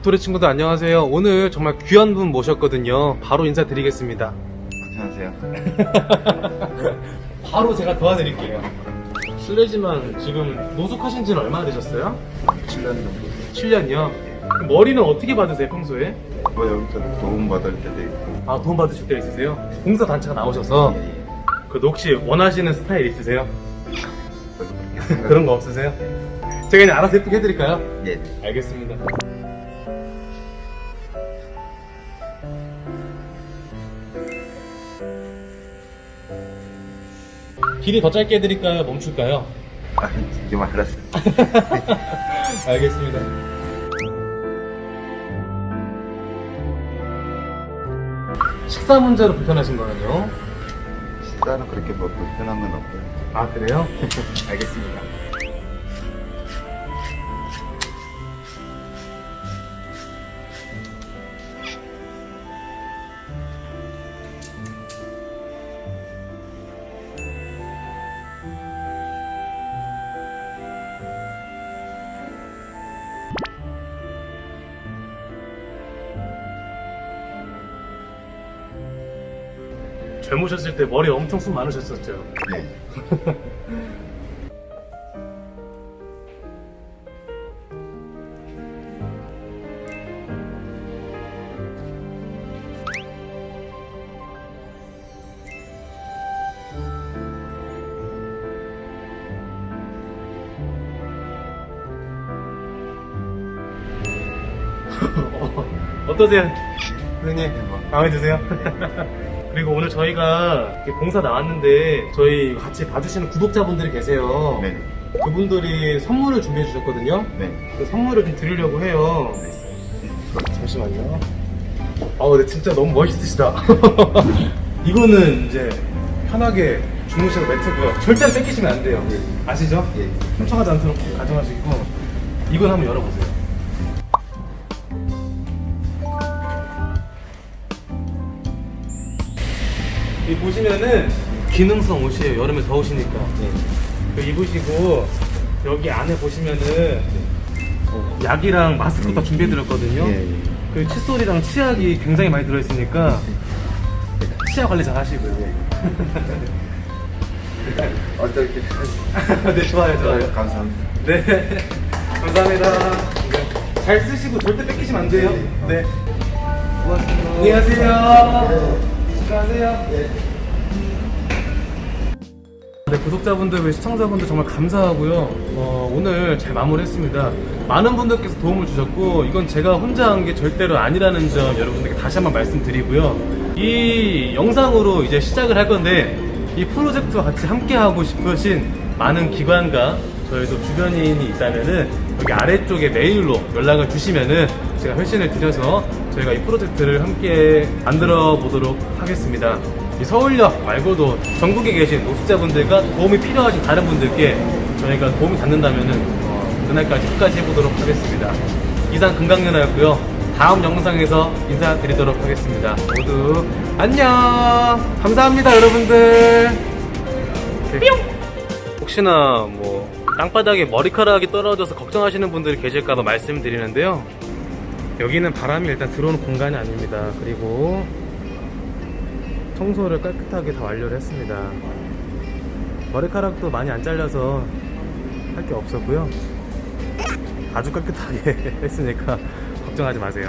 도토리 친구들 안녕하세요. 오늘 정말 귀한 분 모셨거든요. 바로 인사드리겠습니다. 안녕하세요. 바로 제가 도와드릴게요. 실례지만 지금 노숙하신 지는 얼마나 되셨어요? 7년 정도. 7년이요. 머리는 어떻게 받으세요, 평소에? 뭐 여기서 도움 받을 때도 있고. 아, 도움 받으실 때 있으세요? 봉사 단체가 나오셔서 그 혹시 원하시는 스타일 있으세요? 생각. 그런 거 없으세요? 제가 그냥 알아서 예쁘게 해드릴까요? 예. 알겠습니다. 길이 더 짧게 해드릴까요? 멈출까요? 아, 지금 알았어요. 알겠습니다. 식사 문제로 불편하신 거는요? 식사는 그렇게 뭐 불편한 건 없고요. 아 그래요? 알겠습니다. 젊으셨을 때 머리 엄청 숱 많으셨었죠? 예. 어떠세요? 선생님 뭐. 마음에 드세요? 그리고 오늘 저희가 봉사 나왔는데 저희 같이 봐주시는 구독자분들이 계세요. 네. 그분들이 선물을 준비해 주셨거든요. 네. 그 선물을 좀 드리려고 해요. 잠시만요. 아우 근데 진짜 너무 멋있으시다. 이거는 이제 편하게 주무셔도 매트고요 절대 뺏기시면 안 돼요. 아시죠? 예. 훔쳐가지 않도록 가져가시고 이건 한번 열어보세요 이 보시면은 기능성 옷이에요 여름에 더우시니까. 그 입으시고 여기 안에 보시면은 약이랑 마스크 다 준비해드렸거든요. 예, 예. 그 칫솔이랑 치약이 굉장히 많이 들어있으니까 치아 관리 잘 하시고요. 어떻게 네 좋아요 좋아요. 감사합니다. 네 감사합니다. 네. 잘 쓰시고 절대 뺏기시면 안 돼요. 네. 고맙습니다. 안녕하세요 안녕하세요 네, 구독자분들, 그리고 시청자분들 정말 감사하고요. 어, 오늘 잘 마무리했습니다. 많은 분들께서 도움을 주셨고, 이건 제가 혼자 한 게 절대로 아니라는 점 여러분들께 다시 한번 말씀드리고요. 이 영상으로 이제 시작을 할 건데, 이 프로젝트와 같이 함께하고 싶으신 많은 기관과 저희도 주변인이 있다면은 여기 아래쪽에 메일로 연락을 주시면은 제가 회신을 드려서 저희가 이 프로젝트를 함께 만들어 보도록 하겠습니다. 이 서울역 말고도 전국에 계신 노숙자분들과 도움이 필요하신 다른 분들께 저희가 도움이 닿는다면은 어, 그날까지 끝까지 해보도록 하겠습니다. 이상 금강연아였고요. 다음 영상에서 인사드리도록 하겠습니다. 모두 안녕! 감사합니다, 여러분들! 뿅! 혹시나 뭐 땅바닥에 머리카락이 떨어져서 걱정하시는 분들이 계실까봐 말씀드리는데요. 여기는 바람이 일단 들어오는 공간이 아닙니다. 그리고 청소를 깨끗하게 다 완료를 했습니다. 머리카락도 많이 안 잘려서 할 게 없었고요. 아주 깨끗하게 했으니까 걱정하지 마세요.